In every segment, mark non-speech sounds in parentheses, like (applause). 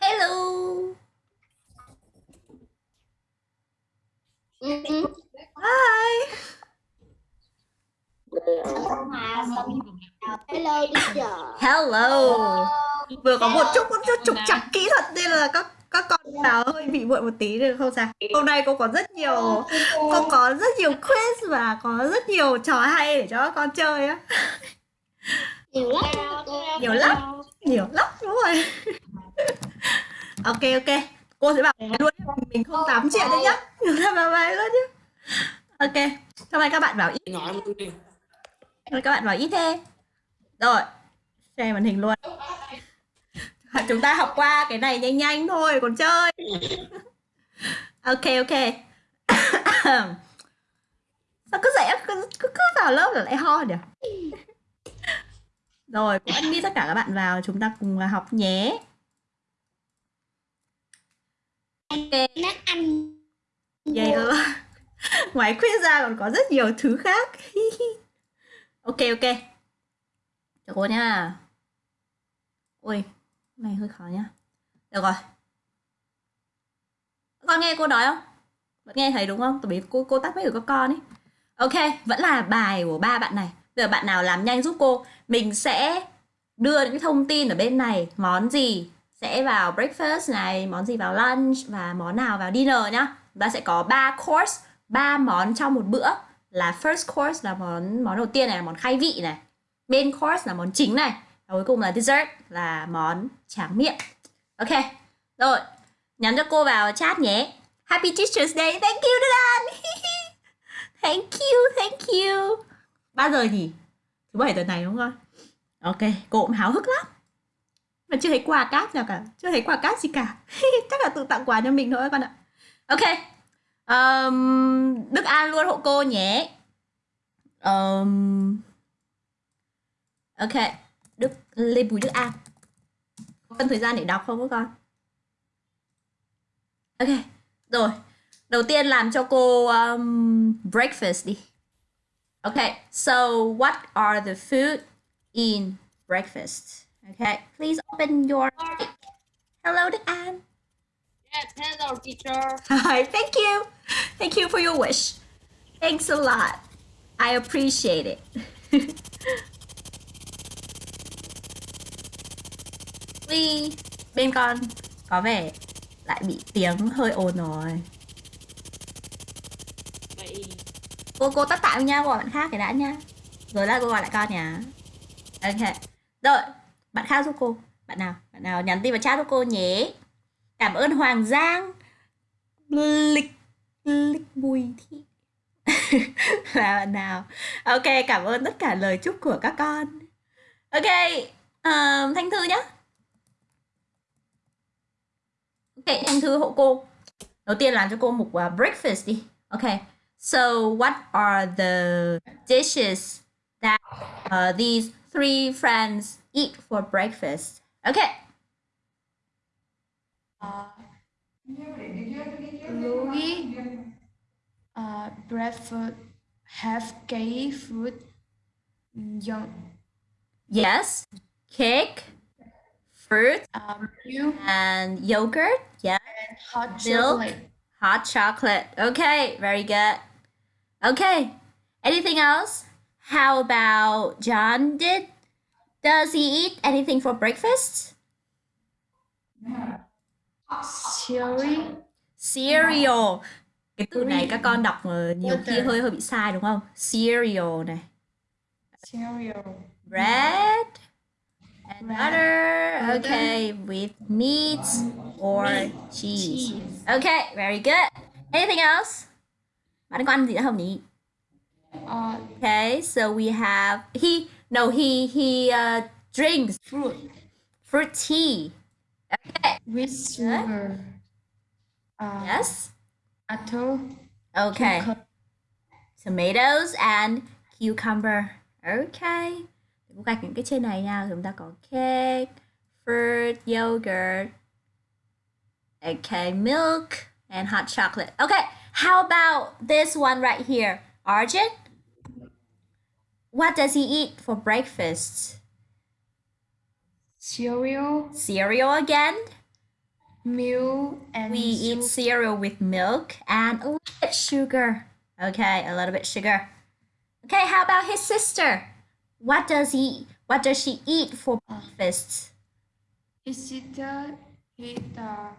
Hello. Ừ. Hi. Hello teacher. Hello. Vừa có một chút một chút trục trặc kỹ thuật nên là các các con vào hơi bị muộn một tí được không sao. Hôm nay cô có rất nhiều cô có rất nhiều quiz và có rất nhiều trò hay để cho các con chơi á. Nhiều lắm. Nhiều lắm. Nhiều lắm đúng rồi. Ok ok. Cô sẽ bảo luôn mình không 8 triệu đấy nhá. Chúng ta vào bài luôn nhé. Ok. Hôm nay các bạn bảo ít. Nói luôn đi. Các bạn nói ít thế Rồi Share màn hình luôn. (laughs) Chúng ta học qua cái này nhanh nhanh thôi Còn chơi. (laughs) Ok ok. (coughs) Sao cứ dậy cứ, cứ, cứ vào lớp là lại ho nhỉ? (laughs) Rồi cũng admit tất cả các bạn vào Chúng ta cùng học nhé Ok Nó ăn. Yeah. Dạ, dạ. (laughs) Ngoài khuyết ra còn có rất nhiều thứ khác. (laughs) ok ok. được cô nha. Ui, này hơi khó nha. Được rồi. Con nghe cô nói không? Vẫn nghe thấy đúng không? Tại vì cô cô tắt mấy của các con ấy. Ok, vẫn là bài của ba bạn này. Bây giờ bạn nào làm nhanh giúp cô. Mình sẽ đưa những thông tin ở bên này. Món gì sẽ vào breakfast này, món gì vào lunch và món nào vào dinner nhá. Và ta sẽ có 3 course, 3 món trong một bữa là first course là món món đầu tiên này là món khai vị này. Main course là món chính này. Và cuối cùng là dessert là món tráng miệng. Ok. Rồi, nhắn cho cô vào chat nhé. Happy Teacher's Day. Thank you Đức (laughs) thank you, thank you. Bao giờ nhỉ? Thứ bảy tuần này đúng không? Ok, cô cũng háo hức lắm mà chưa thấy quà cáp nào cả. Chưa thấy quà cáp gì cả. (laughs) Chắc là tự tặng quà cho mình thôi con ạ. Ok. Um, đức an luôn hộ cô nhé. Um, ok. Đức lê bùi đức an. Có cần thời gian để đọc không các con? Ok. Rồi. Đầu tiên làm cho cô um, breakfast đi. Ok. So what are the food in breakfast? Okay, please open your mic. Hello, Anne. yes hello teacher (laughs) Hi, thank you. Thank you for your wish. Thanks a lot. I appreciate it. (laughs) Ui, bên con có vẻ lại bị tiếng hơi ồn rồi. vậy Cô cô tắt tạm nha, gọi bạn khác cái đã nha. Rồi lại cô gọi lại con nhá. Ok. Rồi, bạn khác giúp cô. Bạn nào? Bạn nào nhắn tin vào chat giúp cô nhé. Cảm ơn Hoàng Giang. Lịch lịch bùi thị. (laughs) là bạn nào? Ok, cảm ơn tất cả lời chúc của các con. Ok, uh, Thanh Thư nhá. Ok, Thanh Thư hộ cô. Đầu tiên làm cho cô một uh, breakfast đi. Ok. So, what are the dishes that uh, these three friends eat for breakfast? Okay. Louis uh, breakfast have gay food young Yes. Cake, fruit, um, and yogurt. Yeah. and hot Milk. chocolate. Hot chocolate. Okay, very good. Okay. Anything else? How about John did? Does he eat anything for breakfast? Cereal Cereal. Cái từ này các con đọc ờ, nhiều khi hơi hơi bị sai đúng không? Cereal này. cereal Bread and butter. Okay, with meat or cheese. Okay, very good. Anything else? Bạn có ăn gì nữa không nhỉ? uh, Okay, so we have he no he he uh, drinks fruit fruit tea. Okay. with sugar. Uh, Yes. apple, Okay. cucumber, Tomatoes and cucumber. Okay. Cô gạch những cái trên này nha. Chúng ta có cake, fruit, yogurt. Okay, milk and hot chocolate. Okay. How about this one right here? Arjun? What does he eat for breakfast? cereal, Cereal again? milk and We eat cereal with milk and a little bit sugar. Okay, a little bit sugar. Okay, how about his sister? What does he what does she eat for breakfast? His sister eat uh,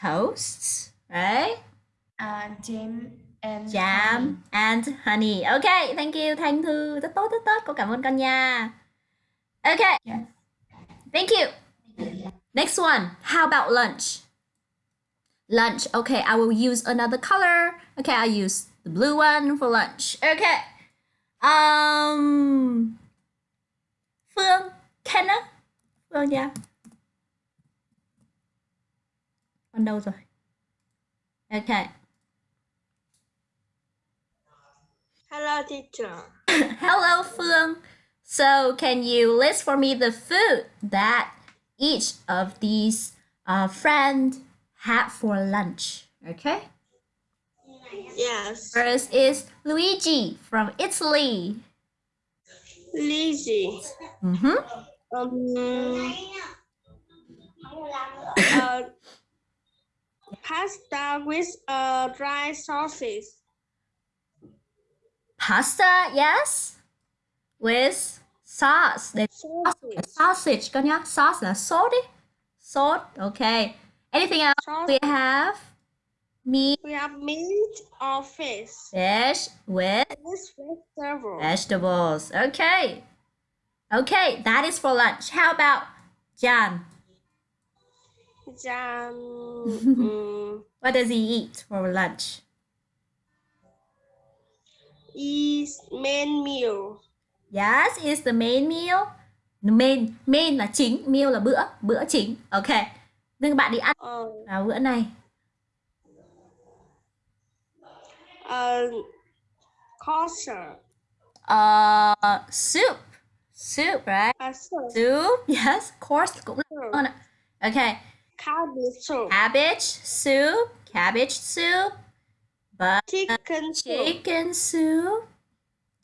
Toast, right? And jam and honey. Jam and honey. Okay, thank you Thanh Thư. Rất tốt, rất tốt. Cô cảm ơn con nha. Okay, Yes. thank you. Next one. How about lunch? Lunch. Okay, I will use another color. Okay, I use the blue one for lunch. Okay. Um Phương, Kenna. Phương nha. Con đâu rồi? Okay. Hello, teacher. (laughs) Hello, Phương. So, can you list for me the food that each of these uh, friends had for lunch? Okay. Yes. First is Luigi from Italy. Luigi. Mm-hmm. Um. (laughs) uh, pasta with a dry sausage. Pasta, yes, with sauce. Để Sausage. sausage con nhá. Sauce là sốt đi. Sốt. Okay. Anything else we have? Meat, We have meat or fish. fish with This vegetable. Vegetables. Okay. Okay, that is for lunch. How about Jan? Jam. um, (laughs) What does he eat for lunch? Is main meal. Yes, is the main meal. Main, main là chính, meal là bữa, bữa chính. Okay. Nhưng bạn đi ăn Uh, vào bữa này. uh, kosher. Uh, soup. Soup, right? Uh, soup. Soup. Yes, course. Cũng là ạ. Okay. Cabbage soup. Cabbage soup. Cabbage soup. But Chicken soup. chicken soup.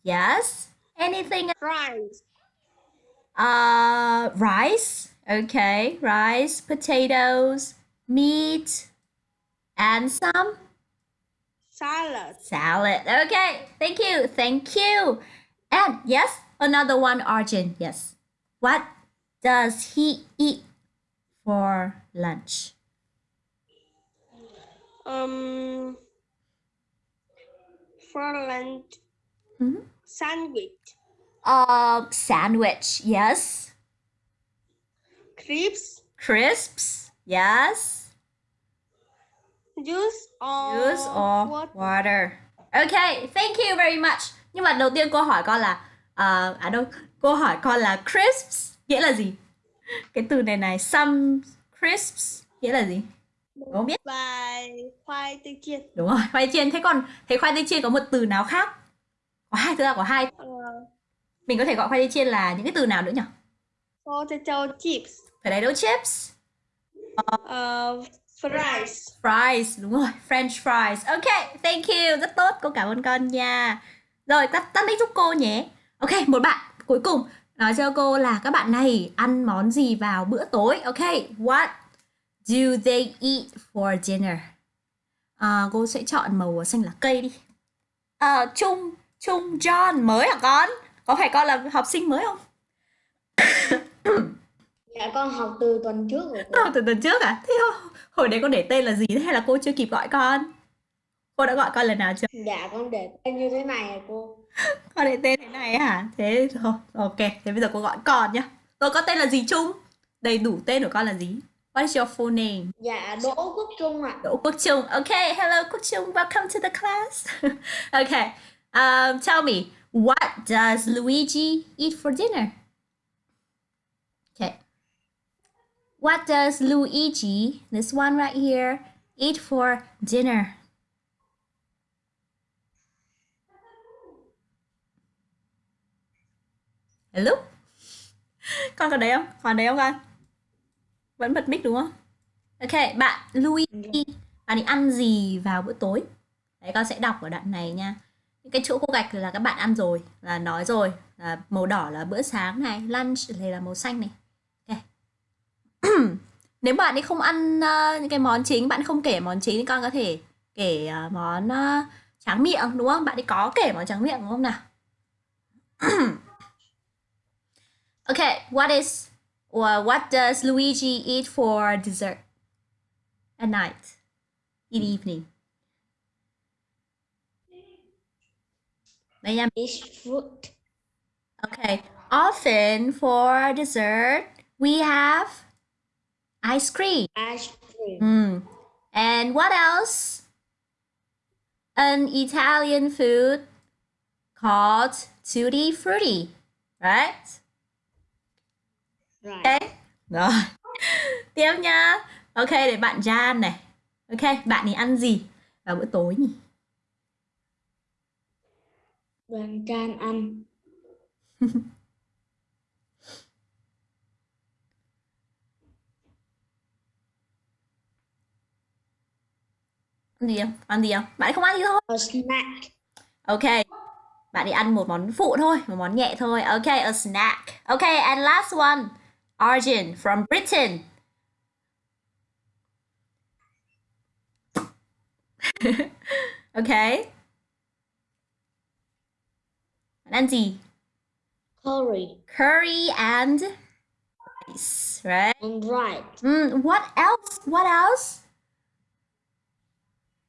Yes. Anything Rice. Uh, rice. Okay, rice, potatoes, meat, and some Salad. salad. Okay, thank you, thank you. And yes, another one, Arjun. Yes. What does he eat for lunch? Um. For lunch. Mhm. Sandwich. Uh, sandwich. Yes. Crisps. Crisps. Yes. Juice or Juice or water. water. Okay, thank you very much. Nhưng mà đầu tiên cô hỏi con là ờ, à đâu, cô hỏi con là crisps nghĩa là gì? Cái từ này này, some crisps nghĩa là gì? Cô không biết. Và khoai tây chiên. Đúng rồi, khoai chiên. Thế còn thế khoai tây chiên có một từ nào khác? Có hai, thực ra có hai. Uh, Mình có thể gọi khoai tây chiên là những cái từ nào nữa nhỉ? potato chips. Potato chips, Uh, fries. fries, đúng rồi, French fries. Ok, thank you, rất tốt, cô cảm ơn con nha. Rồi, tắt tắt mic giúp cô nhé. Ok, một bạn cuối cùng nói cho cô là các bạn này ăn món gì vào bữa tối. Ok, what do they eat for dinner? À, cô sẽ chọn màu xanh lá cây đi. À, Trung, Trung John mới hả con? Có phải con là học sinh mới không? (coughs) Dạ con học từ tuần trước rồi. Học từ tuần trước à? Thế hồi- hồi đấy con để tên là gì thế hay là cô chưa kịp gọi con? Cô đã gọi con lần nào chưa? Dạ con để tên như thế này à cô. (laughs) Con để tên thế này hả? Thế thôi, ok. Thế bây giờ cô gọi con nhá. Tôi có tên là gì Trung? Đầy đủ tên của con là gì? What is your full name? Dạ Đỗ Quốc Trung ạ. Đỗ Quốc Trung. Okay, hello Quốc Trung. Welcome to the class. (laughs) okay. Um, tell me, what does Luigi eat for dinner? Okay. What does Luigi, this one right here, eat for dinner? Hello? (laughs) Con còn đấy không? Còn đấy không con? Vẫn bật mic đúng không? Ok, bạn Luigi, bạn ấy ăn gì vào bữa tối? Đấy, con sẽ đọc ở đoạn này nha. Những cái chỗ cô gạch là các bạn ăn rồi, là nói rồi. Là màu đỏ là bữa sáng này, lunch thì là màu xanh này. Ok. (clears throat) nếu bạn ấy không ăn ờ, những cái món chính bạn không kể món chính thì con có thể kể ờ, món ờ, tráng miệng đúng không bạn ấy có kể món tráng miệng đúng không nào (clears throat) okay what is or what does Luigi eat for dessert at night in the evening Eat fruit. Okay. Often for dessert, we have ice cream. Ice cream. Mm. And what else? An Italian food called tutti frutti, right? Right. Okay. Rồi. (laughs) Tiếp nha. Ok, để bạn Jan này. Ok, bạn ấy ăn gì vào bữa tối nhỉ? Đoàn can ăn. (laughs) Ăn gì không? Ăn gì không? Bạn không ăn gì thôi. A snack. Ok. Bạn đi ăn một món phụ thôi, một món nhẹ thôi. Ok, a snack. Ok, and last one. Arjun from Britain. (laughs) ok. Bạn ăn? Curry. Curry and rice, right? And right. Mm, what else? What else?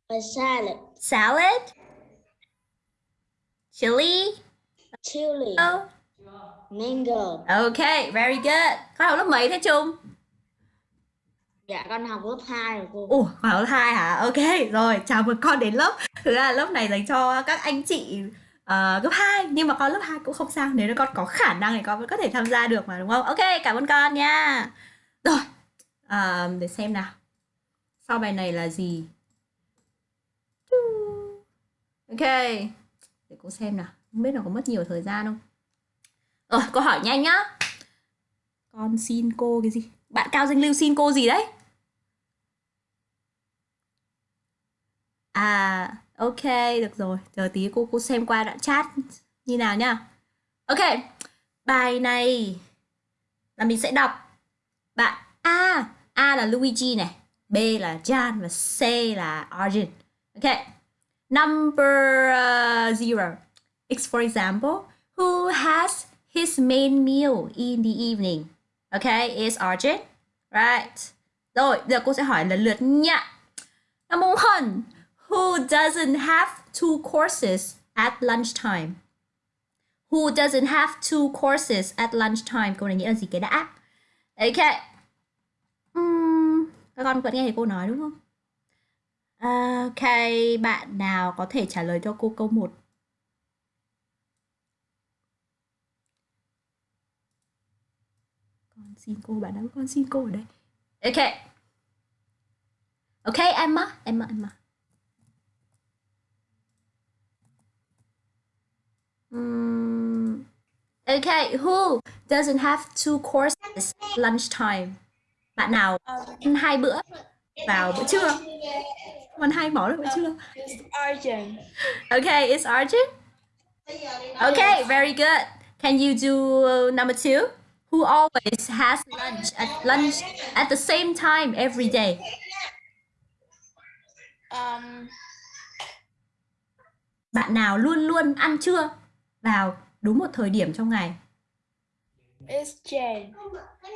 A salad. Salad? Chili? Chili. Oh. Mango. Ok, very good. Con học lớp mấy thế Trung? Dạ con học lớp 2 rồi cô. Ủa, con học lớp 2 hả? Ok, rồi, chào mừng con đến lớp. Thực ra là lớp này dành cho các anh chị ờ, cấp 2 Nhưng mà con lớp 2 cũng không sao Nếu con có khả năng thì con vẫn có thể tham gia được mà đúng không? Ok, cảm ơn con nha Rồi, à, để xem nào Sau bài này là gì? Ok, để cô xem nào Không biết là có mất nhiều thời gian không? Rồi, câu hỏi nhanh nhá Con xin cô cái gì? Bạn Cao Danh Lưu xin cô gì đấy? À, ok, được rồi. Chờ tí cô cô xem qua đoạn chat như nào nhá. Ok, bài này là mình sẽ đọc. Bạn A, A là Luigi này, B là Jan và C là Arjun. Ok. Number uh, zero. It's for example, who has his main meal in the evening? Okay, is Arjun. Right. Rồi, giờ cô sẽ hỏi lần lượt nha. Number one, who doesn't have two courses at lunchtime? Who doesn't have two courses at lunchtime? Câu này nghĩa là gì cái đã? okay. Uhm, các con vẫn nghe thấy cô nói đúng không? Ok, bạn nào có thể trả lời cho cô câu 1? Con xin cô, bạn nào con xin cô ở đây? Ok. Ok, Emma, Emma, Emma. Mm, okay, who doesn't have two courses at lunchtime? Bạn nào ăn hai bữa vào bữa trưa? Ăn hai món vào bữa trưa. Okay, it's Arjun. Okay, very good. Can you do uh, number two? Who always has lunch at lunch at the same time every day? Um, Bạn nào luôn luôn ăn trưa vào đúng một thời điểm trong ngày? it's Jane.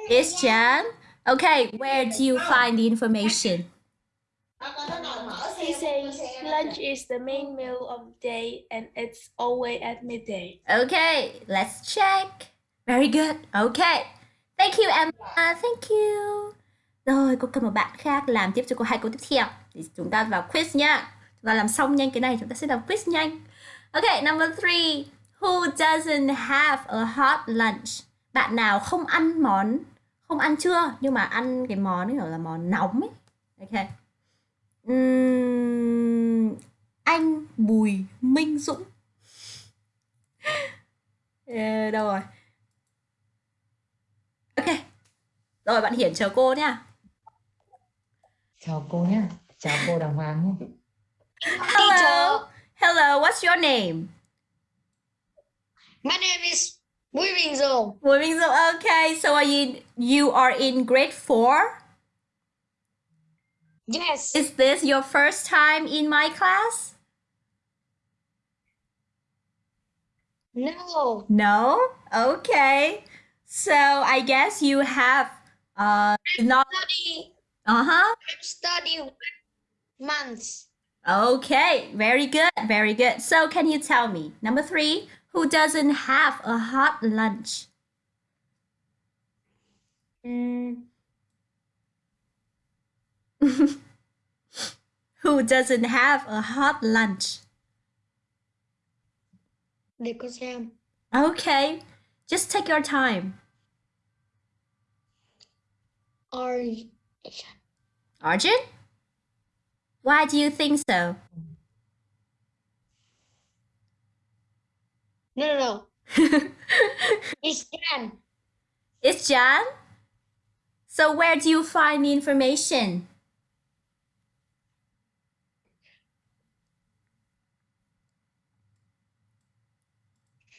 It's Jan. Okay, where do you find the information? He says lunch is the main meal of the day and it's always at midday. Okay, let's check. Very good. Okay. Thank you Emma. Thank you. Rồi, cô cần một bạn khác làm tiếp cho cô hai câu tiếp theo. Thì chúng ta vào quiz nha. Chúng ta làm xong nhanh cái này, chúng ta sẽ làm quiz nhanh. Okay, number three. Who doesn't have a hot lunch? Bạn nào không ăn món, không ăn trưa nhưng mà ăn cái món ấy gọi là món nóng ấy. Okay. Uhm, anh Bùi Minh Dũng. (laughs) Ờ, đâu rồi? Ok. Rồi bạn Hiển chờ cô nhá. Chào cô nhé. Chào cô Đàng Hoàng nhé. Hello. Hello, what's your name? My name is Bùi Bình Dũng. Bùi Minh Dũng. Okay, so are you you are in grade 4? Yes. Is this your first time in my class? no. No? Okay. So I guess you have uh not Study. uh-huh. Study months. Okay, very good, very good. So can you tell me, number three, who doesn't have a hot lunch? Mm, (laughs) Who doesn't have a hot lunch? xem. Okay, just take your time. Or Arjun? Why do you think so? no no no. (laughs) It's Jan. It's Jan? So where do you find the information?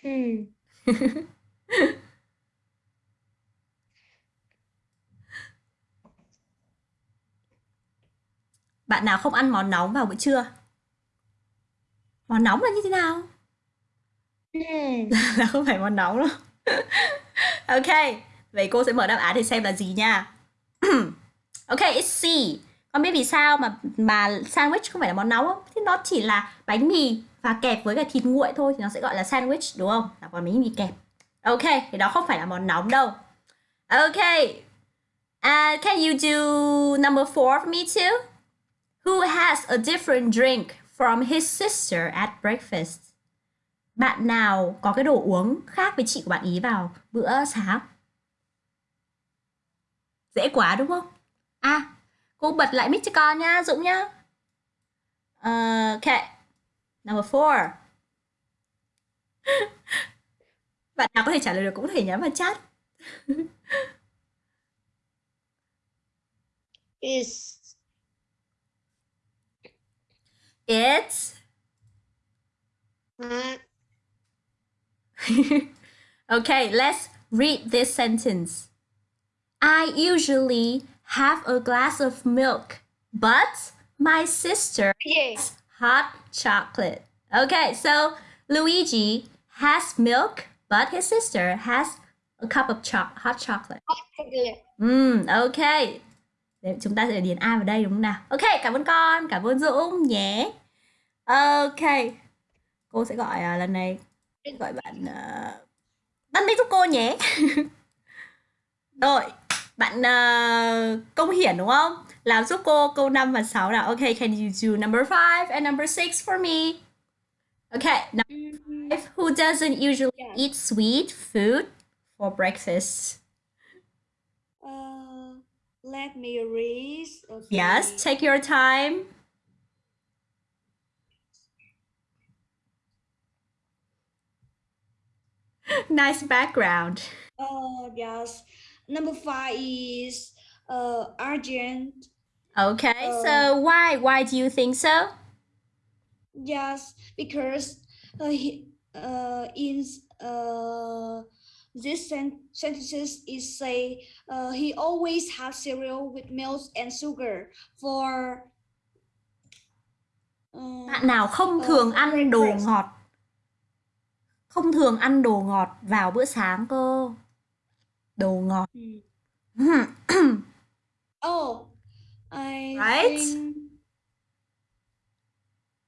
Hmm. (laughs) (laughs) Bạn nào không ăn món nóng vào buổi trưa? Món nóng là như thế nào? (laughs) Là không phải món nóng đâu. (laughs) ok, vậy cô sẽ mở đáp án để xem là gì nha. (clears throat) ok, it's C. Con biết vì sao mà mà sandwich không phải là món nóng không? Thì nó chỉ là bánh mì và kẹp với cả thịt nguội thôi thì nó sẽ gọi là sandwich đúng không? Là còn bánh mì kẹp. Ok, thì đó không phải là món nóng đâu. Ok. Uh, can you do number four for me too? Who has a different drink from his sister at breakfast? Bạn nào có cái đồ uống khác với chị của bạn ý vào bữa sáng? Dễ quá đúng không? À, cô bật lại mic cho con nha, Dũng nhá. Uh, ok. Number four. (laughs) Bạn nào có thể trả lời được cũng có thể nhắn vào chat. Is It's (laughs) okay, let's read this sentence. I usually have a glass of milk, but my sister has hot chocolate. Okay, so Luigi has milk, but his sister has a cup of cho- hot chocolate. Chocolate. Ừm, ok. Để chúng ta sẽ điền A vào đây đúng không nào? Ok, cảm ơn con, cảm ơn Dũng nhé. Ok. Cô sẽ gọi à, lần này gọi bạn uh, bắt mic giúp cô nhé. (laughs) Rồi, bạn uh, Công Hiển đúng không? Làm giúp cô câu 5 và 6 nào. Ok, can you do number 5 and number 6 for me? Okay, number Who doesn't usually Yeah. eat sweet food for breakfast? Uh, let me read. Okay. Yes, take your time. (laughs) nice background. Uh, yes. Number five is uh Argent. Okay, Uh, so why why do you think so? Yes, because uh, he, uh, in uh, this sen- sentences is say uh, he always has cereal with milk and sugar for. Uh, Bạn nào không Ờ, thường ăn đồ ngọt? Không thường ăn đồ ngọt vào bữa sáng cơ. Đồ ngọt. hmm. (coughs) Oh, I Right? think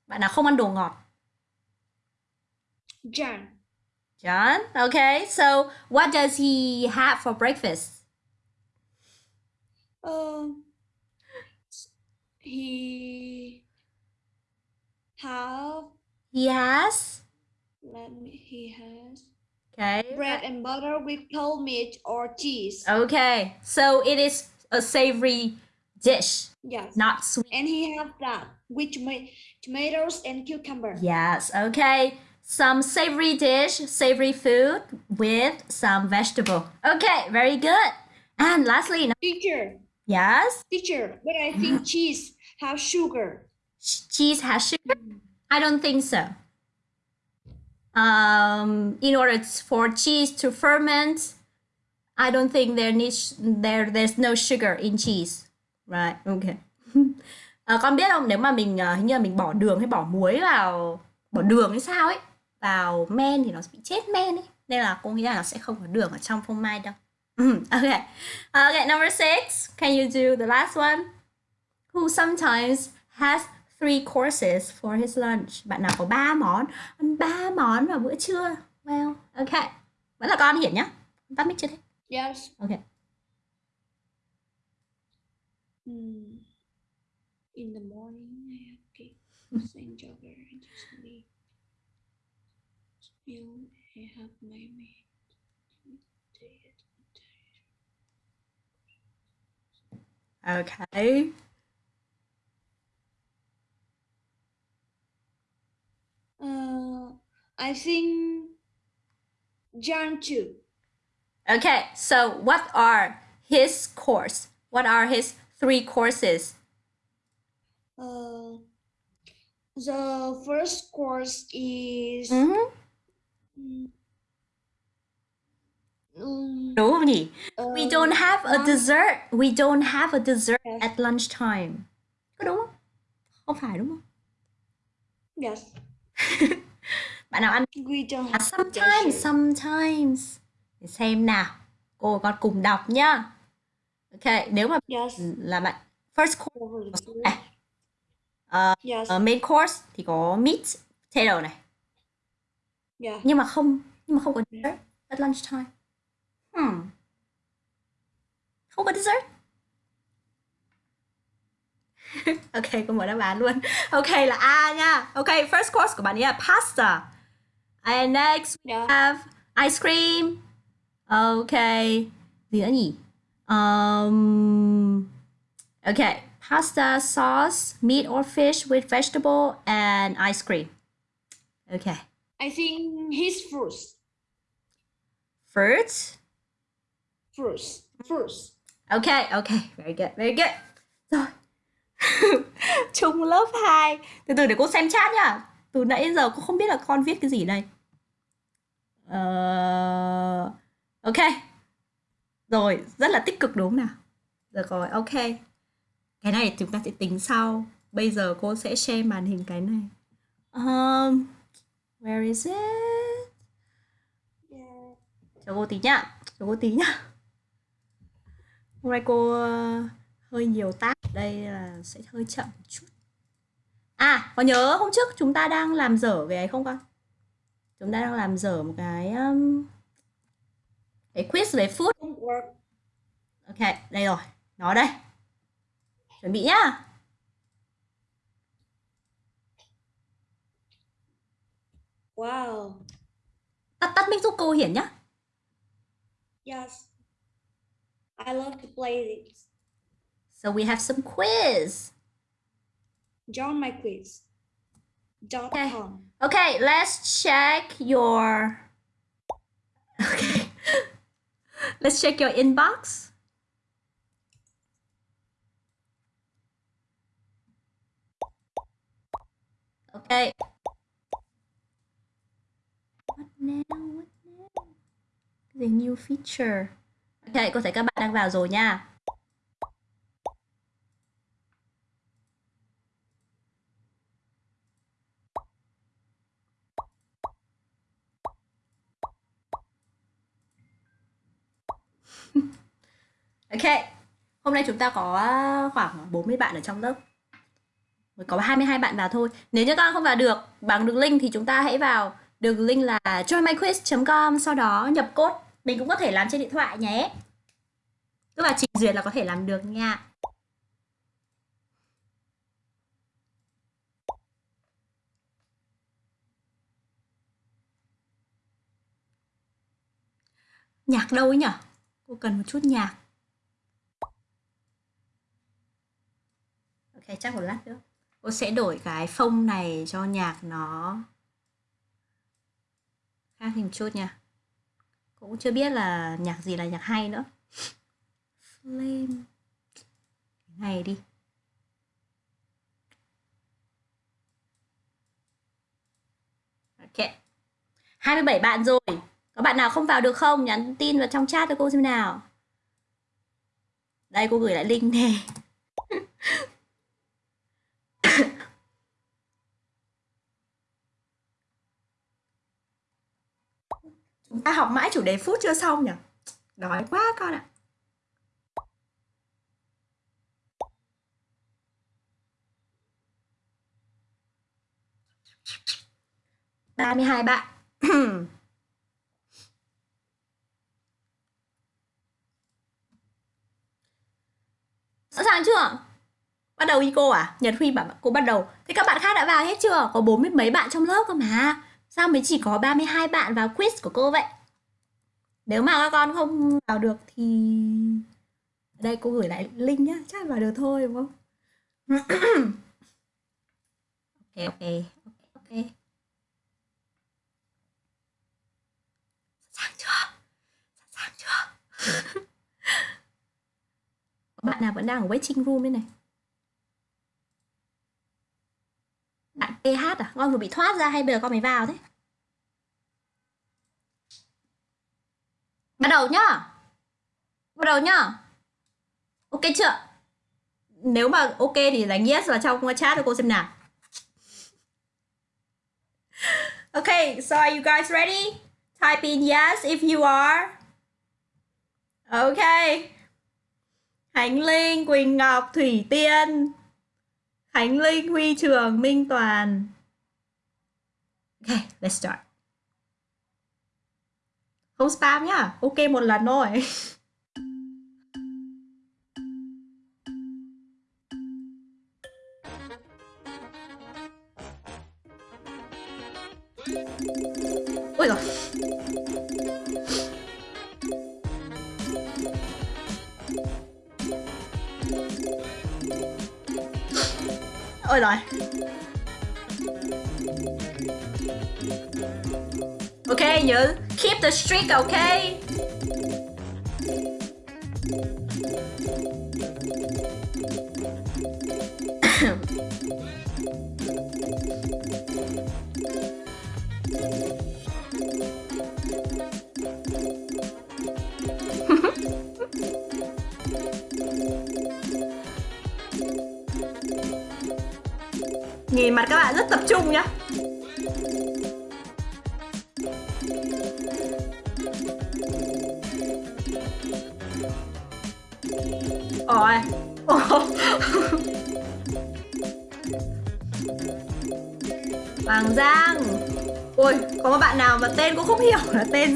Bạn nào không ăn đồ ngọt? John. John. Okay, so what does he have for breakfast? Uh, he have He has let me he has okay. bread and butter with cold meat or cheese. Okay, so it is a savory dish, Yes. not sweet. And he have that with toma- tomatoes and cucumber. Yes, okay. Some savory dish, savory food with some vegetable. Okay, very good. And lastly, no- Teacher, yes, teacher, but I think (laughs) cheese have sugar. ch- cheese has sugar. I don't think so. Um, in order for cheese to ferment, I don't think there needs there there's no sugar in cheese. Right. Okay. Ờ, (laughs) con biết không nếu mà mình ờ, hình như là mình bỏ đường hay bỏ muối vào bỏ đường hay sao ấy vào men thì nó sẽ bị chết men ấy. Nên là cô nghĩ là nó sẽ không có đường ở trong phô mai đâu. Ừm, okay okay number six. Can you do the last one? Who sometimes has three courses for his lunch? Bạn nào có ba món? Ăn ba món vào bữa trưa. Well okay vẫn là con hiển nhá. Tắt mic chưa thế? Yes. okay Mm. In the morning, I have cake, (laughs) okay Uh, I think too. Okay, so what are his course? What are his three courses? Uh, the first course is Mhm. mm, um, Đúng không nhỉ? We uh, don't have a one- dessert. We don't have a dessert at lunchtime. Có đúng không? Không phải đúng không? Yes, (laughs) Bạn nào ăn? we don't À, have sometimes, dessert. sometimes. Để xem nào. Cô con cùng đọc nhá. Ok, nếu mà Yes, là bạn first course này. Ờ, Yes, ờ, main course thì có meat, potato này. yeah. nhưng mà không nhưng mà không có dessert at lunchtime hmm. Không có dessert. (laughs) Ok cô mở đáp án luôn. Ok là A nha. Ok first course của bạn ấy là pasta. And next we Yeah. have ice cream. Ok. Gì nữa nhỉ? Um, ok pasta sauce meat or fish with vegetable and ice cream. Ok. I think his fruits, fruits? Fruits, fruits. Okay, okay, very good, very good. Rồi. (laughs) Chung lớp 2. Từ từ để cô xem chat nhá. Từ nãy đến giờ cô không biết là con viết cái gì đây. Ờ... Ok. Rồi, rất là tích cực đúng không nào? Được rồi, ok. Cái này chúng ta sẽ tính sau. Bây giờ cô sẽ share màn hình cái này. Um, where is it? Yeah. Cho cô tí nhá. Cho cô tí nhá. Hôm nay cô hơi nhiều tác đây là sẽ hơi chậm một chút. À, có nhớ hôm trước chúng ta đang làm dở cái ấy không con? Chúng ta đang làm dở một cái um, cái quiz về food. Ok, đây rồi. Nó đây. Chuẩn bị nhá. Wow. Tắt tắt mic giúp cô Hiển nhá. Yes. I love to play this. So we have some quiz. Join my quiz. Dot Okay. com. Okay, let's check your Okay. (laughs) let's check your inbox. Okay. What now? What now? The new feature. Vậy có thể các bạn đang vào rồi nha. (laughs) Ok, hôm nay chúng ta có khoảng 40 bạn ở trong lớp. Mới có 22 bạn vào thôi. Nếu như các bạn không vào được bằng đường link thì chúng ta hãy vào đường link là joinmyquiz.com sau đó nhập code. Mình cũng có thể làm trên điện thoại nhé. Tức là trình duyệt là có thể làm được nha. Nhạc đâu ấy nhở? Cô cần một chút nhạc. Ok, chắc một lát nữa. Cô sẽ đổi cái phông này cho nhạc nó khác hình chút nha. Cũng chưa biết là nhạc gì là nhạc hay nữa. Flame. Này đi. Ok. 27 bạn rồi. Có bạn nào không vào được không? Nhắn tin vào trong chat cho cô xem nào. Đây, cô gửi lại link nè. Chúng ta học mãi chủ đề phút chưa xong nhỉ? Đói quá con ạ. ba mươi hai bạn. (clears throat) Sẵn sàng chưa? Bắt đầu đi cô à? Nhật huy bảo cô bắt đầu. Thế các bạn khác đã vào hết chưa? Có bốn mươi mấy bạn trong lớp cơ mà sao mới chỉ có 32 bạn vào quiz của cô vậy? Nếu mà các con không vào được thì ở đây, cô gửi lại link nhá. Chắc vào được thôi, đúng không? (coughs) Ok ok ok ok. Sẵn sàng chưa? Sẵn sàng chưa? (laughs) Bạn nào vẫn đang ở waiting room đây này? Bạn PH à? Con vừa bị thoát ra hay bây giờ con mới vào thế? Bắt đầu nhá. Bắt đầu nhá. Ok chưa? Nếu mà ok thì đánh yes vào trong chat cho cô xem nào. Okay so are you guys ready? Type in yes if you are. Okay Khánh Linh, Quỳnh Ngọc, Thủy Tiên. Khánh Linh, Huy Trường, Minh Toàn. Okay, let's start. Không spam nhá, ok một lần thôi. (laughs) Ôi rồi Ok nhớ keep the streak ok.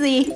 Là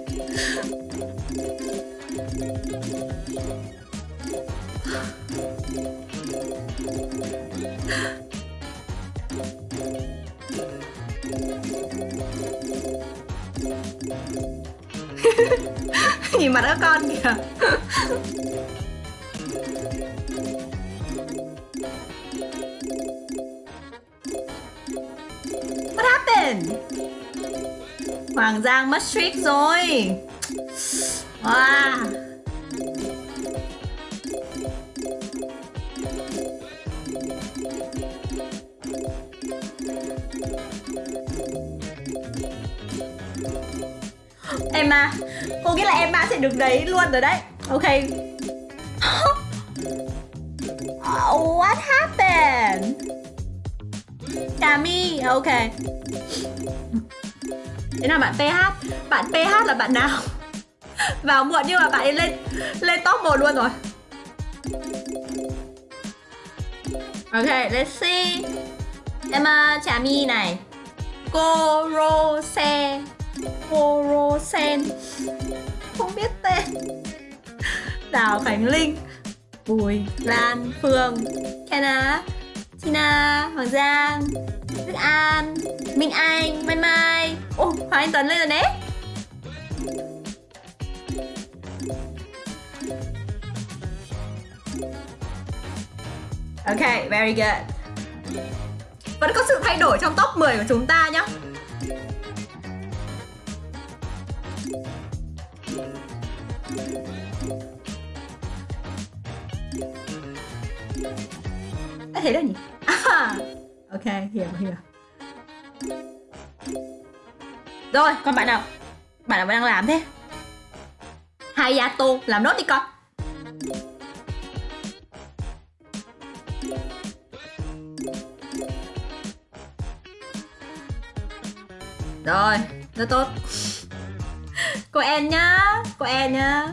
Thế nào bạn PH Bạn PH là bạn nào? (laughs) Vào muộn nhưng mà bạn ấy lên Lên top 1 luôn rồi. Ok, let's see. Em ờ, trà Chami này. Corose Corosen Không biết tên. Đào Khánh Linh. Bùi Lan Phương. Kenna Tina Hoàng Giang Đức An Minh Anh Mai Mai. Ồ Hoàng Anh Tuấn lên rồi đấy. Ok, very good. Vẫn có sự thay đổi trong top 10 của chúng ta nhá. Đã thế rồi nhỉ? (laughs) Ok, hiểu hiểu. Rồi, còn bạn nào? Bạn nào vẫn đang làm thế? Hayato, làm nốt đi con. Rồi, rất tốt. Cô En nhá Cô En nhá.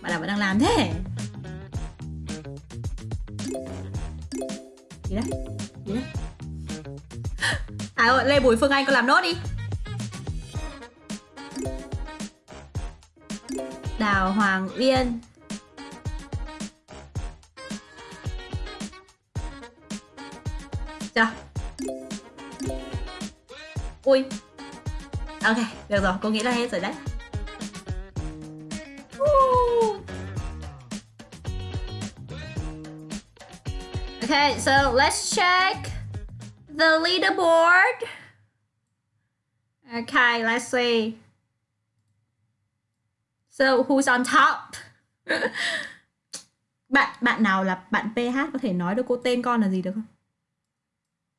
Bạn nào vẫn đang làm thế? Gì đấy. Gì đấy. À ơi, Lê Bùi Phương Anh con làm nốt đi. Đào Hoàng Uyên. Chưa? Ui. Ok, được rồi, cô nghĩ là hết rồi đấy. Okay, so let's check the leaderboard. Okay, let's see. So who's on top? (laughs) bạn bạn nào là bạn PH có thể nói được cô tên con là gì được không?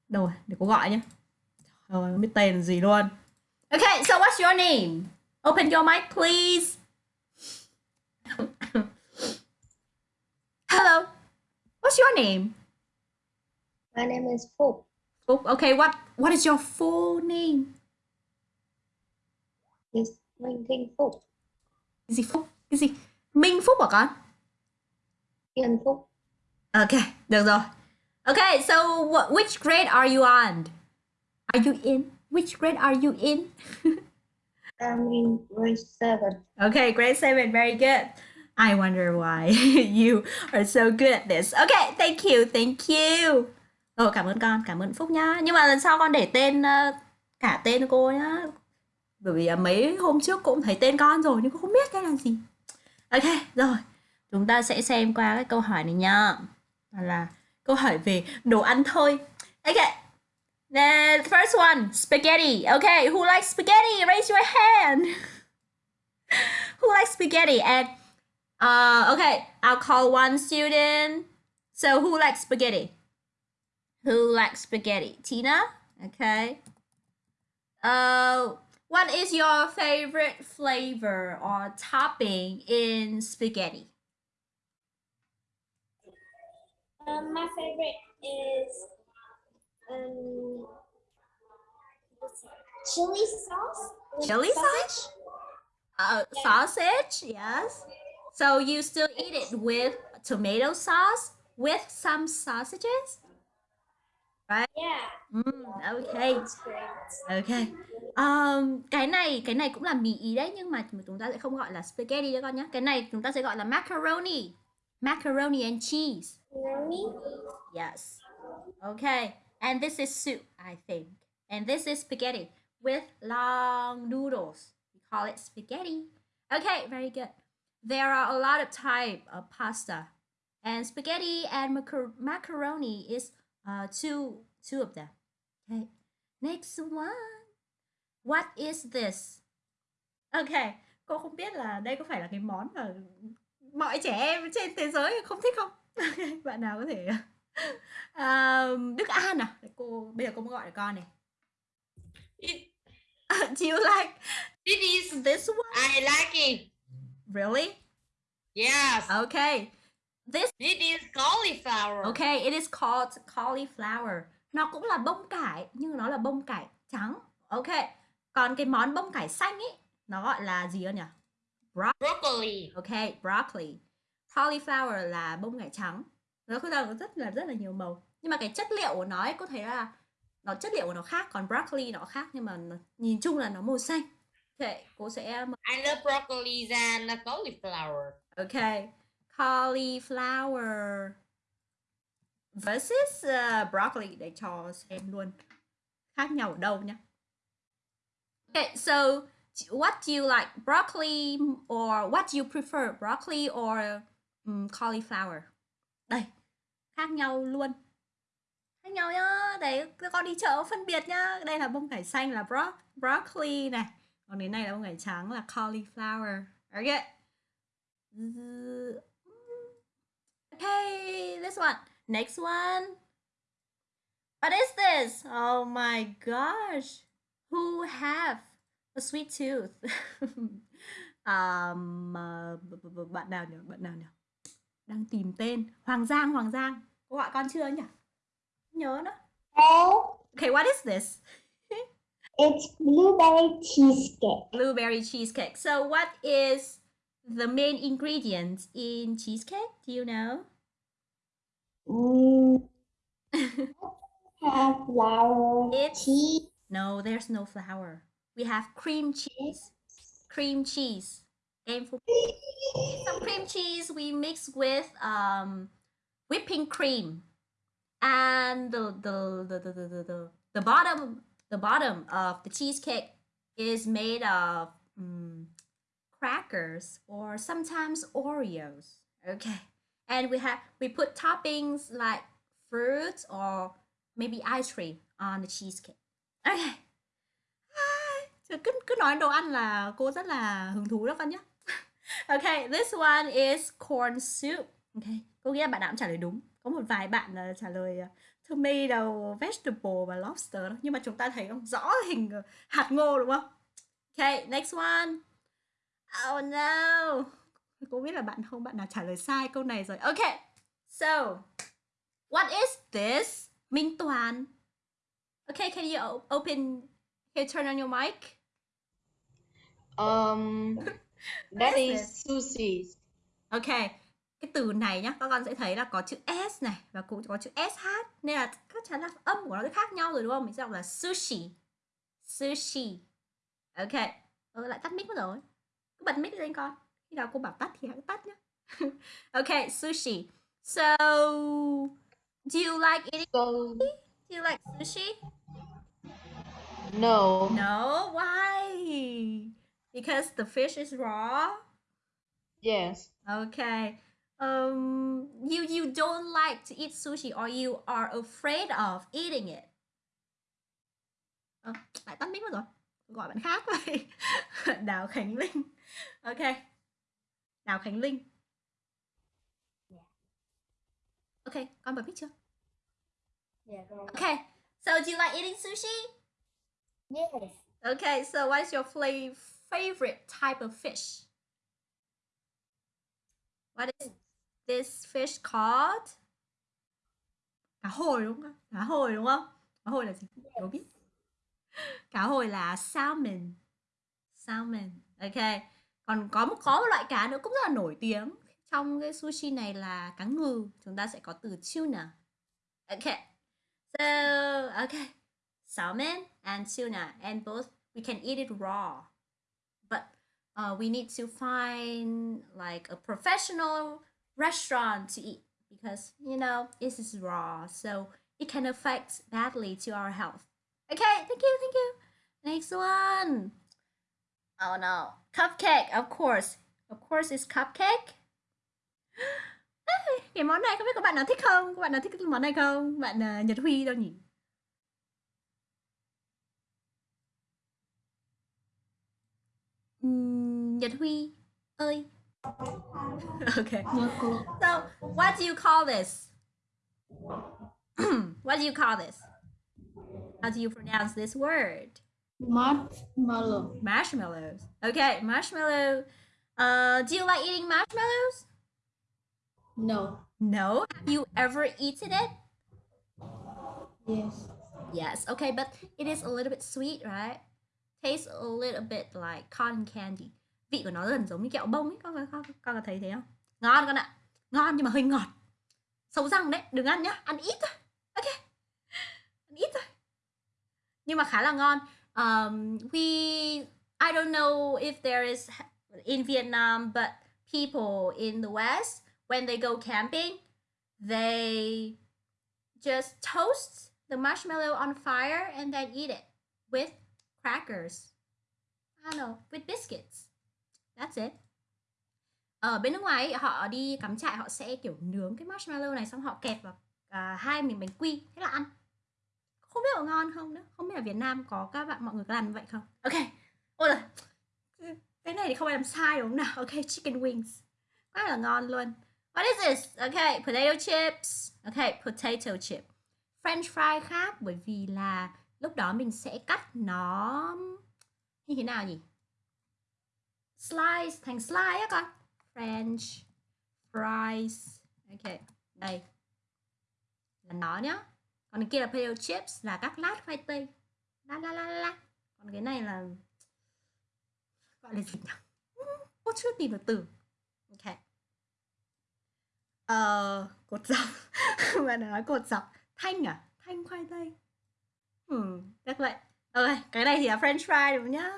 Đâu rồi, để cô gọi nhé. Rồi, không biết tên là gì luôn. Okay, so what's your name? Open your mic, please. (laughs) Hello. What's your name? My name is Phúc. Phúc. Okay, what what is your full name? Is Minh Kinh Phúc. Cái gì Phúc? Cái gì? Minh Phúc hả con? Yên Phúc. Okay, được rồi. Okay, so what, which grade are you on? Are you in? Which grade are you in? (laughs) I'm in grade 7. Okay, grade 7, very good. I wonder why (laughs) you are so good at this. Okay, thank you, thank you. Rồi, cảm ơn con, cảm ơn Phúc nhá. Nhưng mà lần sau con để tên ờ, cả tên cô nhá. Bởi vì ờ, mấy hôm trước cũng thấy tên con rồi nhưng cô không biết cái là gì. Ok, rồi. Chúng ta sẽ xem qua cái câu hỏi này nhá. Đó là câu hỏi về đồ ăn thôi. Okay. The first one, spaghetti. Okay, who likes spaghetti? Raise your hand. (laughs) who likes spaghetti? And uh, okay, I'll call one student. So who likes spaghetti? Who likes spaghetti? Tina? Okay. Uh, what is your favorite flavor or topping in spaghetti? Um, my favorite is um, chili sauce. Chili sauce? Uh, Yeah. sausage, yes. So you still eat it with tomato sauce with some sausages? Yeah, Mm, okay. it's great. Ok. Um, cái này cái này cũng là mì ý đấy nhưng mà chúng ta sẽ không gọi là spaghetti đấy con nhé. Cái này chúng ta sẽ gọi là macaroni. Macaroni and cheese. Macaroni. Yes. Okay. And this is soup, I think. And this is spaghetti with long noodles. We call it spaghetti. Okay, very good. There are a lot of type of pasta. And spaghetti and macar- macaroni is uh, two two of them. Okay. Next one. What is this? Okay. Cô không biết là đây có phải là cái món mà mọi trẻ em trên thế giới không thích không? Okay, Bạn nào có thể (laughs) um, Đức An à? Để cô bây giờ cô gọi con này. It, (laughs) Do you like it is. this one? I like it. Really? Yes. Okay. This It is cauliflower. Okay, it is called cauliflower. Nó cũng là bông cải nhưng nó là bông cải trắng. Ok. Còn cái món bông cải xanh ấy nó gọi là gì nhỉ? Broccoli. Ok, broccoli. Cauliflower là bông cải trắng. Nó có rất là rất là nhiều màu. Nhưng mà cái chất liệu của nó ấy có thể là nó chất liệu của nó khác, còn broccoli nó khác nhưng mà nó, nhìn chung là nó màu xanh. Ok, cô sẽ I love broccoli and cauliflower. Ok. Cauliflower versus uh, broccoli để cho xem luôn khác nhau ở đâu nhá. Okay, so what do you like, broccoli or what do you prefer, broccoli or um, cauliflower? Đây, khác nhau luôn. Khác nhau nhá. Đấy, các con đi chợ phân biệt nhá. Đây là bông cải xanh là bro broccoli này. Còn cái này là bông cải trắng là cauliflower. Okay. Okay, this one. Next one. What is this? Oh my gosh. Who have a sweet tooth? (laughs) um, uh, bạn nào nhỉ? Bạn nào nhỉ? Đang tìm tên. Hoàng Giang, Hoàng Giang. Cô gọi con chưa nhỉ? Nhớ nữa. Oh, Okay, what is this? (laughs) It's blueberry cheesecake. Blueberry cheesecake. So what is the main ingredient in cheesecake? Do you know? Mm, (laughs) have flour, It's- cheese, No, there's no flour. We have cream cheese. Cream cheese. Game for some cream cheese we mix with um whipping cream. And the the the the, the, the, the, bottom the bottom of the cheesecake is made of mm, crackers or sometimes Oreos. Okay. And we have we put toppings like fruits or maybe ice cream on the cheesecake. Okay. Hi. Cứ cứ nói đồ ăn là cô rất là hứng thú đó con nhé. (laughs) Okay, this one is corn soup. Okay, có nghĩa là bạn nào cũng trả lời đúng. Có một vài bạn là trả lời ờ, tomato, vegetable và lobster đó. Nhưng mà chúng ta thấy không rõ hình hạt ngô đúng không? Okay, next one. Oh no. Cô biết là bạn không bạn nào trả lời sai câu này rồi. Okay. So, what is this? Minh Toàn. Okay, can you open here turn on your mic? Um, (laughs) that is is sushi. Ok, cái từ này nhá, các con sẽ thấy là có chữ S này và cũng có chữ SH nên là chắc chắn là âm của nó sẽ khác nhau rồi đúng không? Mình sẽ đọc là sushi. Sushi. Ok. Ừ, lại tắt mic mất rồi. Cứ bật mic lên con. Khi nào cô bảo tắt thì hãy tắt nhá. (laughs) ok, sushi. So, do you like eating? So Do you like sushi? no, No, why? Because the fish is raw. yes, Okay. Um, you you don't like to eat sushi or you are afraid of eating it. Ờ, lại tắt mic mất rồi. Gọi bạn khác vậy. (laughs) Đào Khánh Linh. Okay. Đào Khánh Linh. Okay, con bật mic chưa? Yeah. Okay. So do you like eating sushi? Yes. Okay, so what's your favorite type of fish? What is this fish called? Cá hồi đúng không? Cá hồi đúng không? Cá hồi là gì? Đố biết. Cá hồi là salmon. Salmon. Ok. Còn có một có một loại cá nữa cũng rất là nổi tiếng trong cái sushi này là cá ngừ. Chúng ta sẽ có từ tuna. okay So, okay. Salmon and tuna, and both we can eat it raw. But uh, we need to find like a professional restaurant to eat because you know this is raw, so it can affect badly to our health. Okay, thank you, thank you. Next one. Oh no, cupcake. Of course, of course, it's cupcake. (gasps) Cái món này không biết có bạn nào thích không? các bạn nào thích cái món này không? Bạn uh, Nhật Huy đâu nhỉ? Nhật Huy ơi. (laughs) okay. So, what do you call this? (clears throat) what do you call this? How do you pronounce this word? Marshmallow. Marshmallows. Okay, marshmallow. Uh, do you like eating marshmallows? No. No. Have you ever eaten it? Yes. Yes. Okay, but it is a little bit sweet, right? Tastes a little bit like cotton candy. Vị của nó gần giống như kẹo bông ấy, con con, con, có thấy thế không? Ngon con ạ. Ngon nhưng mà hơi ngọt. Xấu răng đấy, đừng ăn nhá, ăn ít thôi. Ok. Ăn ít thôi. Nhưng mà khá là ngon. Um, we I don't know if there is in Vietnam, but people in the West when they go camping, they just toast the marshmallow on fire and then eat it with crackers. I don't know, with biscuits. That's it. Ở bên nước ngoài ấy, họ đi cắm trại họ sẽ kiểu nướng cái marshmallow này xong họ kẹp vào uh, hai miếng bánh quy thế là ăn. Không biết có ngon không nữa. Không biết ở Việt Nam có các bạn mọi người có làm như vậy không? Ok. Ôi là Cái này thì không ai làm sai đúng không nào? Ok, chicken wings. Quá là ngon luôn. What is this? ok potato chips. ok potato chip. French fry khác bởi vì là lúc đó mình sẽ cắt nó như thế nào nhỉ? Slice thành slice á con. French fries. Ok, đây. Là nó nhá. Còn cái kia là potato chips là các lát khoai tây. La la la la còn cái này là gọi là gì nhỉ? Cô chưa tìm được từ. Ok. Ờ cột dọc. (laughs) Bạn nói cột dọc. Thanh à? Thanh khoai tây. Ừ chắc vậy. Ok, cái này thì là french fry đúng nhá?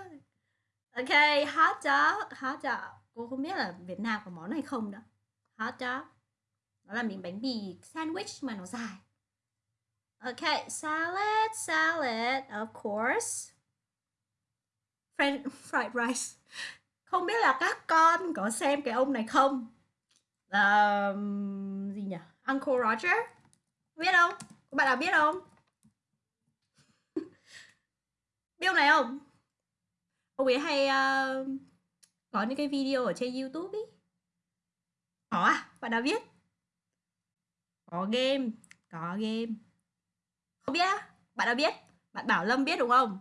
Ok, hot dog. Hot dog. Cô không biết là việt nam có món này không đó. Hot dog. Nó là miếng bánh mì sandwich mà nó dài ok salad salad of course. French (laughs) fried rice. Không biết là các con có xem cái ông này không? Um, gì nhỉ? Uncle Roger. Biết không? Các bạn nào biết không? (laughs) Biết ông này không? Ông ấy hay uh, có những cái video ở trên YouTube ý. Có à? Bạn nào biết? Có game có game biết á bạn nào biết. Bạn Bảo Lâm biết đúng không?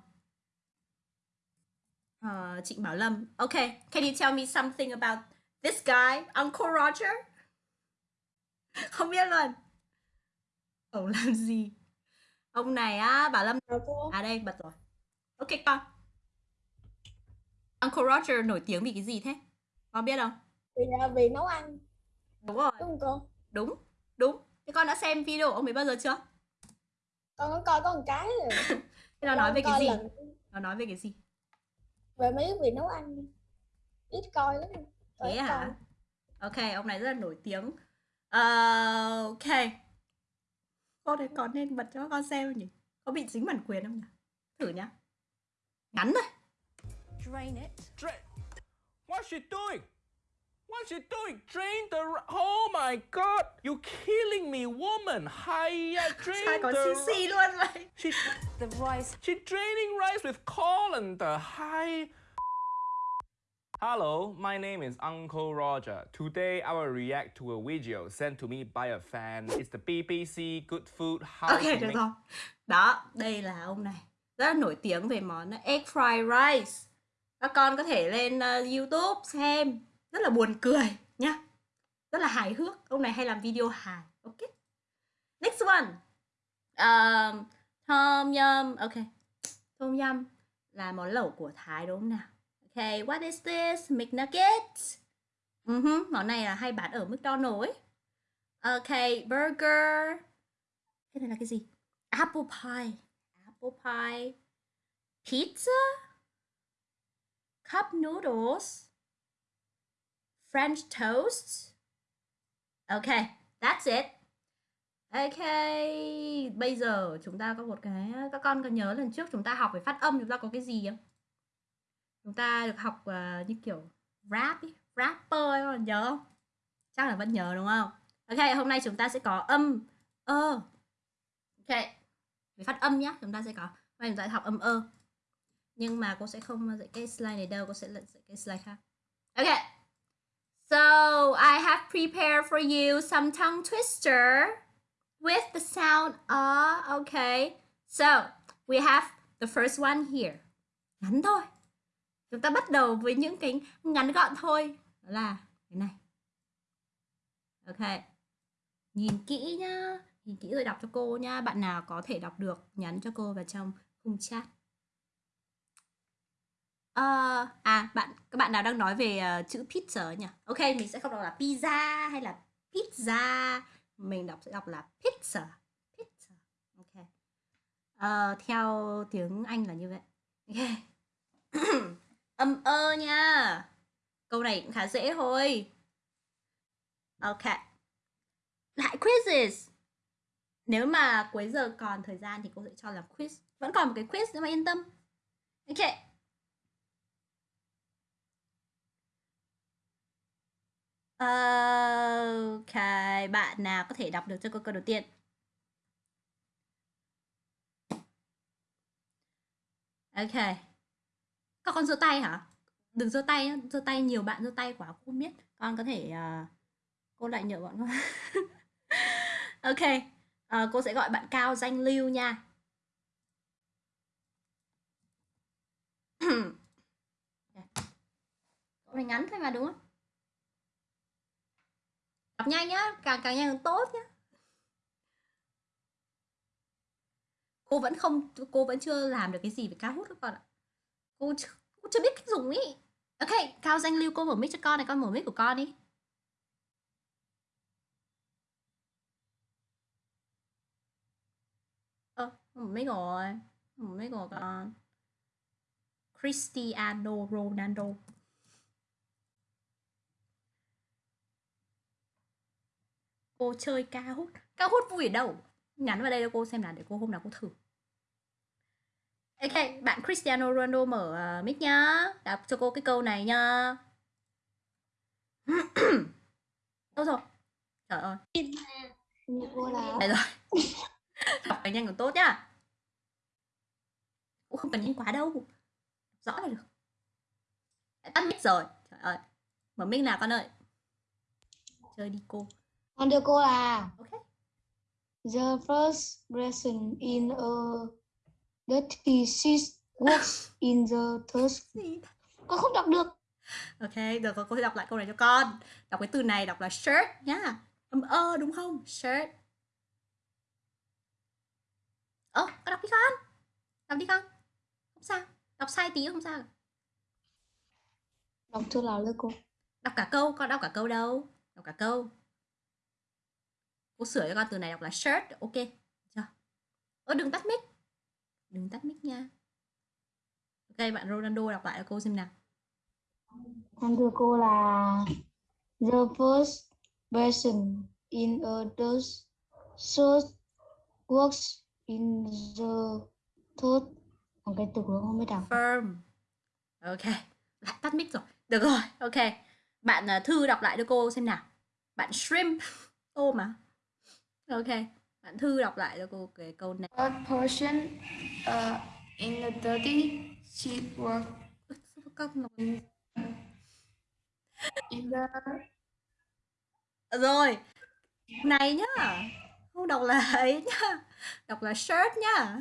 Ờ, Trịnh Bảo Lâm. Okay can you tell me something about this guy Uncle Roger? (laughs) Không biết luôn. Ông làm gì? Ông này á Bảo Lâm à đây bật rồi. Ok con. Uncle Roger nổi tiếng vì cái gì thế? Con biết không? Vì, vì nấu ăn. Đúng rồi. Đúng không cô? đúng đúng. Thế con đã xem video ông ấy bao giờ chưa Con có coi có một cái rồi. (laughs) thế nó nói về cái gì lần nó nói về cái gì về mấy việc nấu ăn ít coi lắm. Thế hả coi. ok ông này rất là nổi tiếng Ờ, ok con này còn nên bật cho con xem nhỉ có bị dính bản quyền không nhỉ thử nhá ngắn thôi Drain it. Drain. What's she doing? What's she doing? Drain the. Oh my God! You killing me, woman! Hiya, drain the. ri- xì luôn vậy She The rice. she draining rice with colander. Hi. Hello, my name is Uncle Roger. Today I will react to a video sent to me by a fan. It's the BBC Good Food How ok được Make rồi đó đây là ông này rất là nổi tiếng về món egg fried rice các con có thể lên ờ, youtube xem rất là buồn cười nhá. Rất là hài hước. Ông này hay làm video hài. Ok. Next one. Um, tom yum. Ok. Tom yum là món lẩu của thái đúng không nào? Ok what is this? Mcnuggets. Uh món này là hay bán ở McDonald's ấy. Ok burger. Cái này là cái gì? Apple pie. Apple pie. Pizza. Cup noodles french toast. Okay, that's it. Ok bây giờ chúng ta có một cái các con có nhớ lần trước chúng ta học về phát âm chúng ta có cái gì không? Chúng ta được học uh, như kiểu rap ý, rapper còn nhớ không? Chắc là vẫn nhớ đúng không? Ok hôm nay chúng ta sẽ có âm ơ. Ok về phát âm nhá chúng ta sẽ có hôm nay chúng ta sẽ học âm ơ. Nhưng mà cô sẽ không dạy cái slide này đâu cô sẽ dạy cái slide khác. Ok so, I have prepared for you some tongue twister with the sound uh okay. So, we have the first one here. Ngắn thôi. Chúng ta bắt đầu với những cái ngắn gọn thôi. Đó là cái này. Ok. Nhìn kỹ nhá. Nhìn kỹ rồi đọc cho cô nhá. Bạn nào có thể đọc được, nhắn cho cô vào trong khung chat. Uh, à bạn các bạn nào đang nói về uh, chữ pizza nhỉ? Ok mình sẽ không đọc là pizza hay là pizza. Mình đọc sẽ đọc là pizza. Pizza. Ok. Uh, theo tiếng anh là như vậy. Ok. (coughs) Âm ơ nha. Câu này cũng khá dễ thôi. Ok. Lại quizzes. Nếu mà cuối giờ còn thời gian thì cô sẽ cho làm quiz. Vẫn còn một cái quiz nữa mà yên tâm. Ok. Ok bạn nào có thể đọc được cho cô câu đầu tiên? Ok. Các con giơ tay hả? Đừng giơ tay giơ tay nhiều bạn giơ tay quá cô biết. Con có thể uh, cô lại nhờ bọn con. (laughs) Ok Uh, cô sẽ gọi bạn cao danh lưu nha. (clears throat) Cậu này ngắn thôi mà đúng không? Đọc nhanh nhá, càng càng nhanh càng tốt nhá. Cô vẫn không cô vẫn chưa làm được cái gì về cao hút các con ạ. cô chưa, cô chưa biết cách dùng ý ok cao danh lưu cô mở mic cho con này con mở mic của con đi ơ mở mic rồi mở mic của con Cristiano Ronaldo cô chơi ca hút. Ca hút vui ở đâu? Nhắn vào đây cho cô xem nào để cô hôm nào cô thử. Ok bạn Cristiano Ronaldo mở uh, mic nhá. Đọc cho cô cái câu này nhá. (clears throat) Đâu rồi. Trời ơi. Đây rồi. Đọc phải nhanh còn tốt nhá. Cũng không cần nhanh quá đâu. Rõ là được. Tắt mic rồi. Trời ơi. Mở mic nào con ơi? Chơi đi cô con đưa cô là ok the first person in a dirty sheet works in the third con không đọc được Ok, được rồi, cô sẽ đọc lại câu này cho con. Đọc cái từ này đọc là shirt nhá. Âm ơ đúng không? Shirt. Ơ, con đọc đi con. Đọc đi con. Không sao. Đọc sai tí không sao. đọc thư nào lên cô Đọc cả câu, con đọc cả câu đâu. Đọc cả câu. Cô sửa cho con từ này đọc là shirt. Ok. Chưa? Ơ, đừng tắt mic. Đừng tắt mic nha. Ok, bạn Ronaldo đọc lại cho cô xem nào. con đưa cô là the first person in a third shirt works in the third còn cái từ của không biết đọc Firm. Ok. Lại tắt mic rồi. Được rồi. Ok. Bạn à, Thư đọc lại cho cô xem nào. Bạn Shrimp. Tôm mà. Ok. Bạn Thư đọc lại cho cô cái câu này. A person uh, in a dirty sheet work (laughs) in the Rồi. Này nhá. Không đọc là ấy nhá. Đọc là shirt nhá.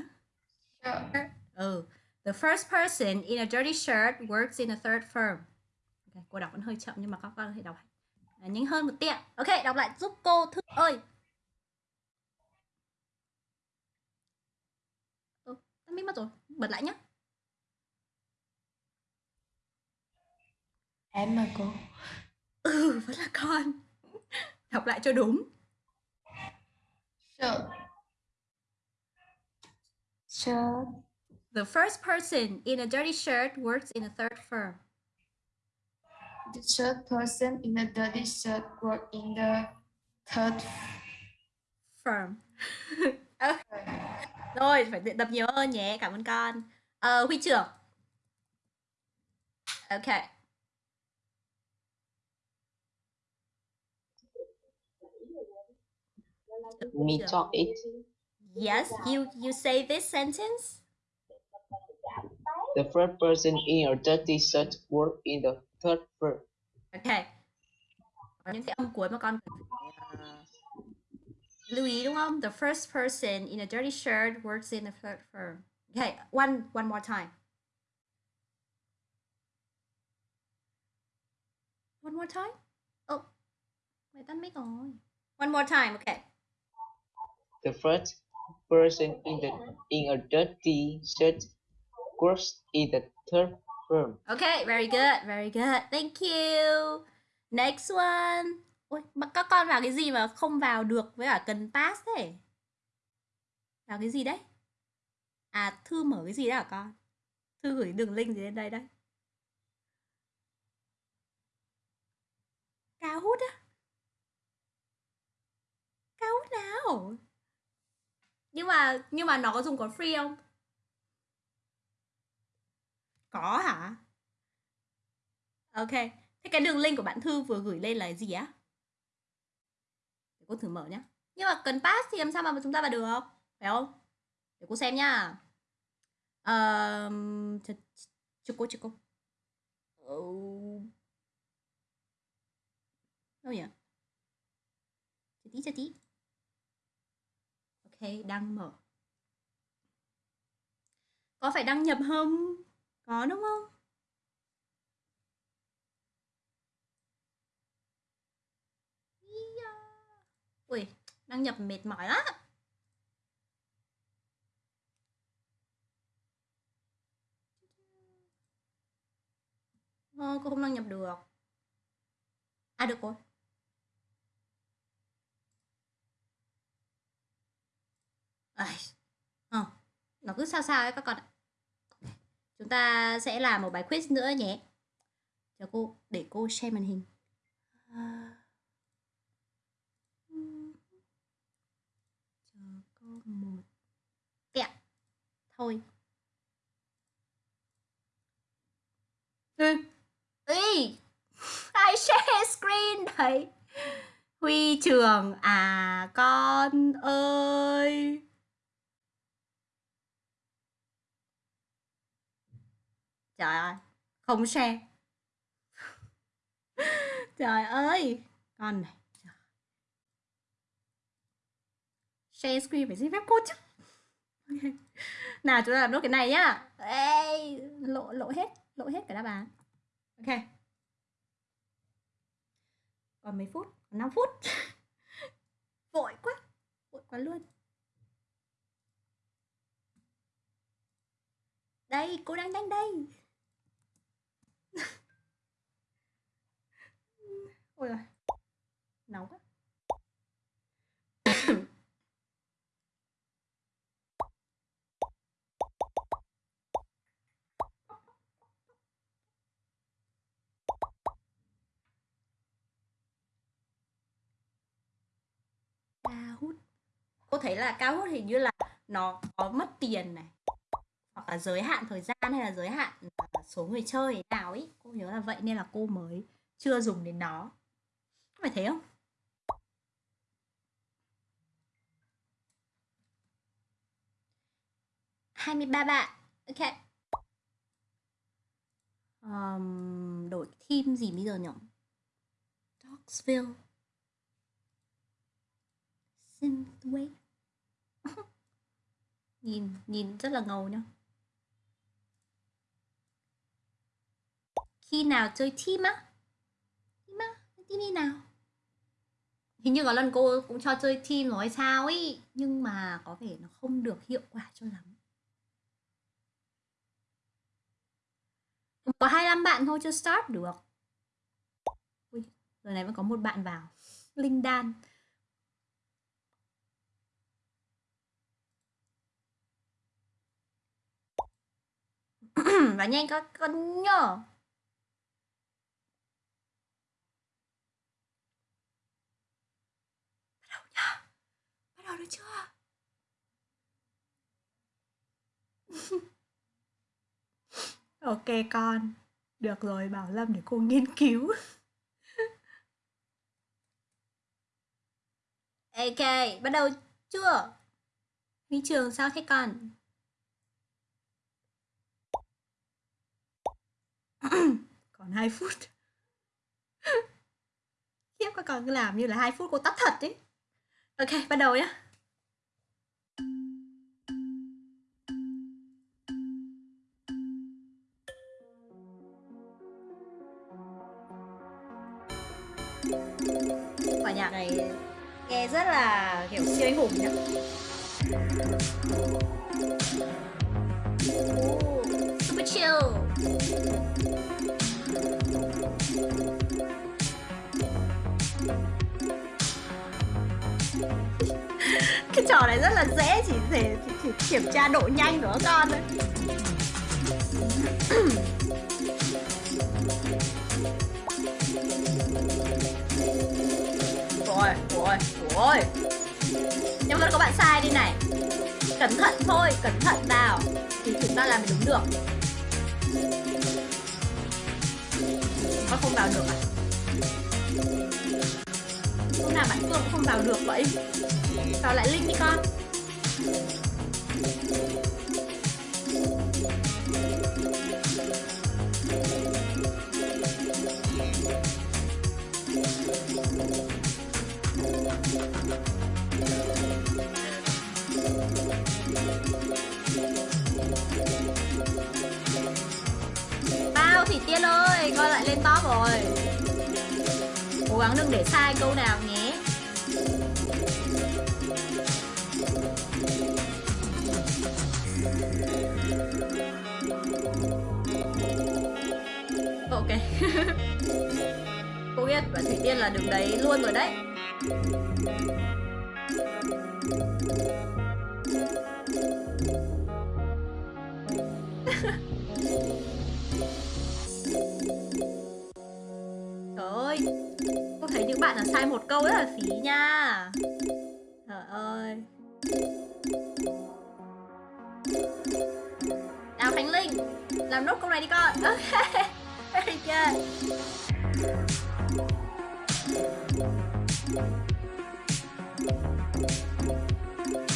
shirt. Ừ. The first person in a dirty shirt works in a third firm. Ok, cô đọc vẫn hơi chậm nhưng mà các con có thể đọc nhanh hơn một ạ. Ok, đọc lại giúp cô Thư ơi. Ừ, tắt mic mất rồi. Bật lại nhá. em mà cô Ừ, vẫn là con. Đọc lại cho đúng. shirt shirt The first person in a dirty shirt works in a third firm. the third person in a dirty shirt work in the third Firm. Ơ, (laughs) Rồi, phải luyện tập nhiều hơn nhé. Cảm ơn con. Ờ, Huy trưởng. Ok. Me talk it. Yes, you you say this sentence. The first person in a dirty shirt work in the third firm. Ok. Có những cái âm cuối mà con cần phải lưu ý? The first person in a dirty shirt works in a third firm. Okay, one one more time. One more time? Oh, mày tắt mic rồi. One more time, okay. The first person in the in a dirty shirt works in the third firm. Okay, very good, very good. Thank you. Next one. Ôi, các con vào cái gì mà không vào được với cả cần pass thế? Vào cái gì đấy? À, Thư mở cái gì đó hả con? Thư gửi đường link gì lên đây đấy. Cao hút á? Cao hút nào? Nhưng mà nhưng mà nó có dùng có free không? Có hả? Ok. Thế cái đường link của bạn Thư vừa gửi lên là gì á? Để cô thử mở nhá. Nhưng mà cần pass thì làm sao mà chúng ta vào được? Phải không? Để cô xem nhá. Um, cho cô, cho cô. Đâu nhỉ? Chờ tí, chờ tí. Ok, đang mở. Có phải đăng nhập không? Có đúng không? Ui, đăng nhập mệt mỏi lắm. Ờ, cô không đăng nhập được. À được rồi. Ai. Ờ, nó cứ sao sao ấy các con ạ. Chúng ta sẽ làm một bài quiz nữa nhé. Chờ cô để cô share màn hình. À... Chờ cô một tẹo. Thôi. Ừ. Ý. Ai share screen đấy. Huy trường à con ơi. Trời ơi, không share. Trời ơi, con này. Share screen phải xin phép cô chứ. Nào chúng ta làm nốt cái này nhá. Ê, lộ lộ hết, lộ hết cả đáp án. Ok. Còn mấy phút? Còn 5 phút. (laughs) Vội quá. Vội quá luôn. Đây, cô đang đánh đây. (laughs) Ôi rồi. Nóng quá. cao hút cô thấy là cao hút hình như là nó có mất tiền này hoặc là giới hạn thời gian hay là giới hạn ờ, số người chơi nào ấy. Cô nhớ là vậy nên là cô mới chưa dùng đến nó. Có phải thế không? Hai mươi ba bạn. Ok. Um, đổi team gì bây giờ nhỉ? Dogsville Synthwave (laughs) nhìn nhìn rất là ngầu nhá. Khi nào chơi team á? Team á? Team đi nào? Hình như có lần cô cũng cho chơi team rồi sao ấy nhưng mà có vẻ nó không được hiệu quả cho lắm. Có 25 bạn thôi chưa start được. Ui, giờ này vẫn có một bạn vào. Linh đan. Và nhanh các con nhớ. Bắt đầu nhá. Bắt đầu được chưa? (laughs) Ok con. Được rồi, bảo lâm, để cô nghiên cứu. (laughs) Ok, bắt đầu chưa? Đi trường sao thế con? (clears throat) còn 2 phút. (laughs) Khiếp, các con cứ làm như là 2 phút cô tắt thật ấy. Ok, bắt đầu nhá. Quả nhạc này nghe rất là kiểu siêu anh hùng nhá. Super chill. Trò này rất là dễ, chỉ để chỉ kiểm tra độ nhanh của các con thôi. (clears throat) Rồi rồi rồi. Nhưng vẫn có bạn sai đi này, cẩn thận thôi, cẩn thận vào thì chúng ta làm đúng được. Con không vào được à? Hôm nào bạn phương không vào được vậy vào lại link đi con? Bao thì tiên ơi con lại lên top rồi. Cố gắng đừng để sai câu nào nhé. Cô biết và thủy tiên là đứng đấy luôn rồi đấy. (laughs) Trời ơi, Cô thấy những bạn là sai một câu rất là phí nha. Trời ơi. Nào Khánh Linh, Làm nốt câu này đi con. (laughs) Ok. Very good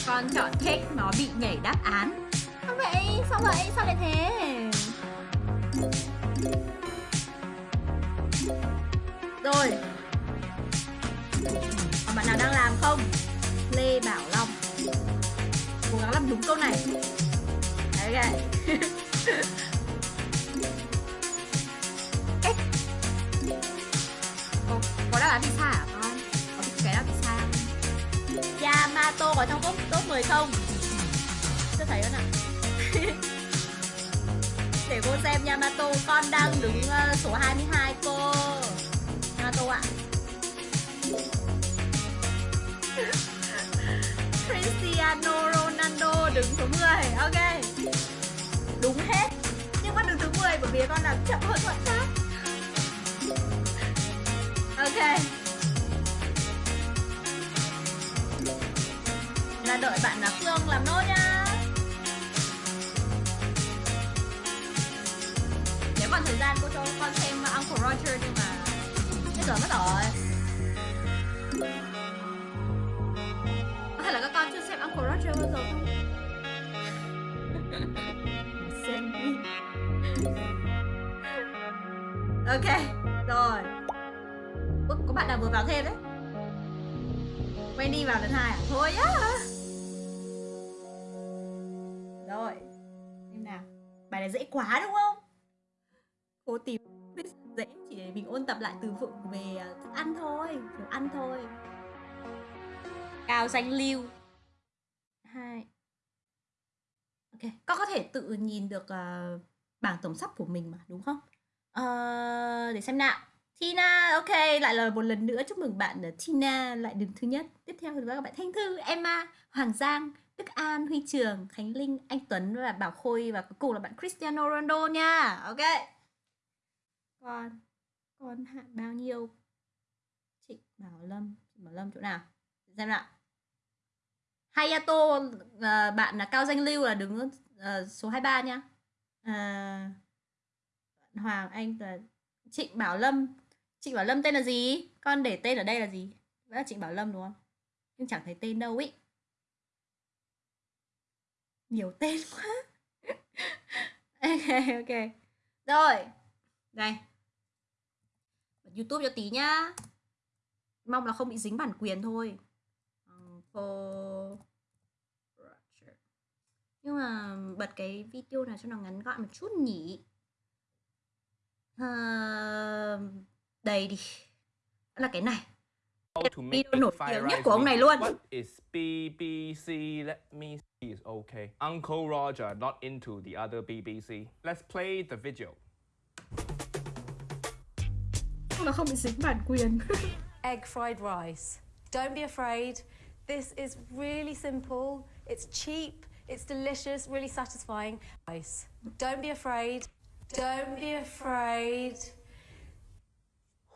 Con chọn cake nó bị nhảy đáp án Sao vậy? Sao vậy? Sao lại thế? Rồi Còn bạn nào đang làm không? Lê Bảo Long Cố gắng làm đúng câu này Ok Cách (laughs) là Có đáp pizza hả con? Có biết cái đó pizza không? Yamato có trong top, top 10 không? Chưa thấy nữa (laughs) nào Để cô xem Yamato Con đang đứng ờ, số 22 cô Yamato ạ (laughs) Cristiano Ronaldo đứng số 10 Ok Đúng hết Nhưng con đứng thứ 10 bởi vì con đang chậm hơn thuận khác Ok. Là đợi bạn là Phương làm nốt nhá. Nếu còn thời gian cô cho con xem Uncle Roger nhưng mà Bây giờ mất rồi. Vào lần hai à? Thôi á Rồi Xem nào Bài này dễ quá đúng không? Cô tìm dễ chỉ để mình ôn tập lại từ vựng về à, thức ăn thôi Đồ ăn thôi Cao danh lưu hai Ok, con có thể tự nhìn được uh, bảng tổng sắp của mình mà đúng không? Ờ, để xem nào Tina, ok, lại là một lần nữa chúc mừng bạn là Tina lại đứng thứ nhất. Tiếp theo thì các bạn Thanh Thư, Emma, Hoàng Giang, Đức An, Huy Trường, Khánh Linh, Anh Tuấn và Bảo Khôi và cuối cùng là bạn Cristiano Ronaldo nha. Ok. Còn còn hạn bao nhiêu? Trịnh Bảo Lâm, Trịnh Bảo Lâm chỗ nào? Xem nào. Hayato uh, bạn là Cao Danh Lưu là đứng uh, số 23 nha. Uh, Hoàng Anh là Trịnh Bảo Lâm Trịnh Bảo Lâm tên là gì? Con để tên ở đây là gì? Vẫn là Trịnh Bảo Lâm đúng không? Nhưng chẳng thấy tên đâu ý. Nhiều tên quá. (laughs) Ok ok. Rồi Đây Bật Youtube cho tí nhá. Mong là không bị dính bản quyền thôi. Nhưng mà bật cái video nào cho nó ngắn gọn một chút nhỉ? Uh, đây đi là cái này video nổi tiếng nhất của ông này luôn What is BBC? Let me see is okay. Uncle Roger not into the other BBC. Let's play the video. Nó không bị dính bản quyền (laughs) Egg fried rice. Don't be afraid. This is really simple. It's cheap. It's delicious, really satisfying. Rice. Don't be afraid. Don't be afraid.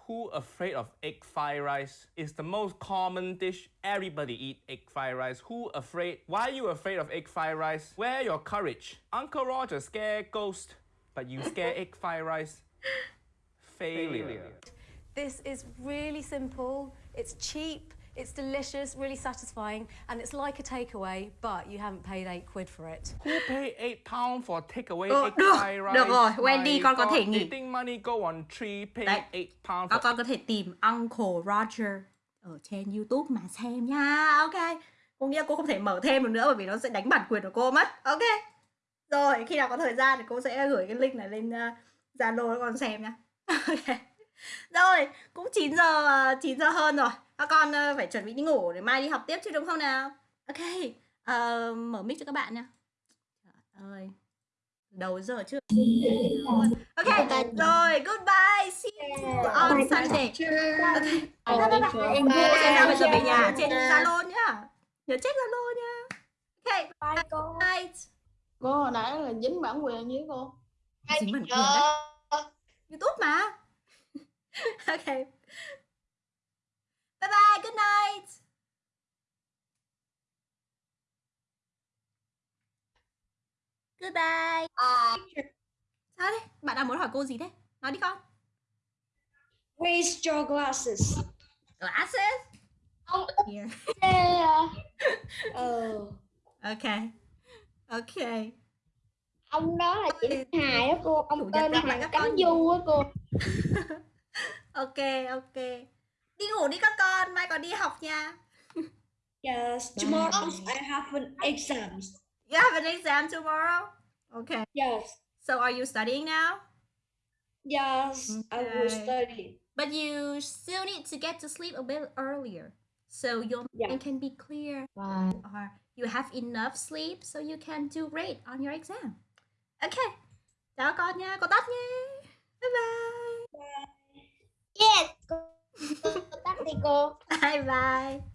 Who afraid of egg fried rice? It's the most common dish. Everybody eat egg fried rice. Who afraid? Why are you afraid of egg fried rice? Where your courage? Uncle Roger scare ghost, but you scare (laughs) egg fried rice. Failure. This is really simple. It's cheap. It's delicious, really satisfying, and it's like a takeaway, but you haven't paid eight quid for it. Who pay 8 pounds for takeaway Ờ, egg được, fried rice? được rồi, Wendy, My con có thể nghỉ. Eating money go on tree, pay Đấy. 8 pounds Các for con có thể tìm Uncle Roger ở trên YouTube mà xem nha. Ok. Cô nghĩ là cô không thể mở thêm được nữa bởi vì nó sẽ đánh bản quyền của cô mất. Ok. Rồi, khi nào có thời gian thì cô sẽ gửi cái link này lên uh, Zalo cho con xem nha. (laughs) ok. Rồi, cũng 9 giờ ờ, 9 giờ hơn rồi. Các con ờ, phải chuẩn bị đi ngủ để mai đi học tiếp chứ đúng không nào? Ok. Ờ, mở mic cho các bạn nha. Trời ơi. đầu giờ chưa ok rồi goodbye see you on Sunday. Ok. Bye bye Em bye. Nào phải chuẩn bị nhà trên Zalo nhá. Nhớ check Zalo nha ok Bye cô. cô hồi nãy là dính bản quyền với cô. Dính bản quyền đấy. YouTube mà. (laughs) Ok bye bye good night. Goodbye. À, sao đấy bạn đang muốn hỏi cô gì đấy nói đi con. Raise your glasses. glasses? Here ê à, Oh. ok. Ok. Ông đó là chị Thanh Hài á cô, Chủ ông nhật tên các con. Cánh Du á cô. (laughs) ok ok đi ngủ đi các con mai còn đi học nha Yes. Tomorrow I have an exams. you have an exam tomorrow okay Yes. so are you studying now Yes. I will Okay. study. but you still need to get to sleep a bit earlier so your Yeah. mind can be clear Bye. or you have enough sleep so you can do great on your exam okay chào con nha cô tắt nha bye bye Yes. Tắt đi cô. bye bye.